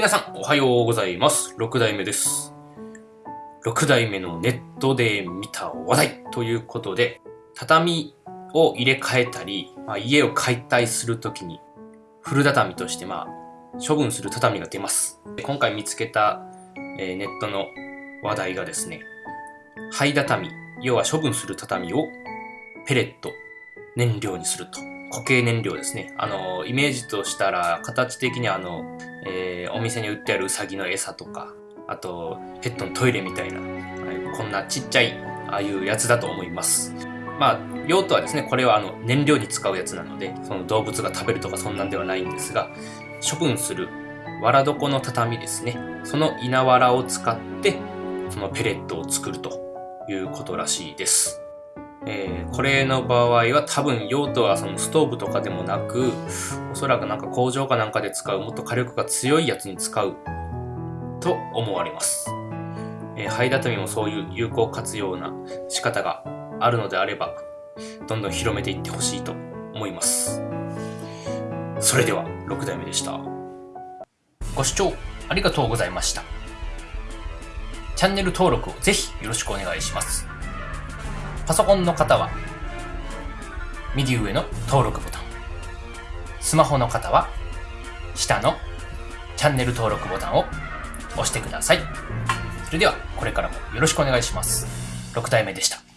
皆さん、おはようございます。6代目です。6代目のネットで見た話題ということで、畳を入れ替えたり、まあ、家を解体するときに、古畳として、まあ、処分する畳が出ます。今回見つけた、えー、ネットの話題がですね、灰畳、要は処分する畳をペレット、燃料にすると。固形燃料ですね。あの、イメージとしたら、形的にあの、えー、お店に売ってあるウサギの餌とか、あと、ペットのトイレみたいな、こんなちっちゃい、ああいうやつだと思います。まあ、用途はですね、これはあの、燃料に使うやつなので、その動物が食べるとかそんなんではないんですが、処分する、藁床の畳ですね。その稲わらを使って、そのペレットを作るということらしいです。えー、これの場合は多分用途はそのストーブとかでもなく、おそらくなんか工場かなんかで使うもっと火力が強いやつに使うと思われます。えー、灰畳もそういう有効活用な仕方があるのであれば、どんどん広めていってほしいと思います。それでは6代目でした。ご視聴ありがとうございました。チャンネル登録をぜひよろしくお願いします。パソコンの方は、右上の登録ボタン。スマホの方は、下のチャンネル登録ボタンを押してください。それでは、これからもよろしくお願いします。6体目でした。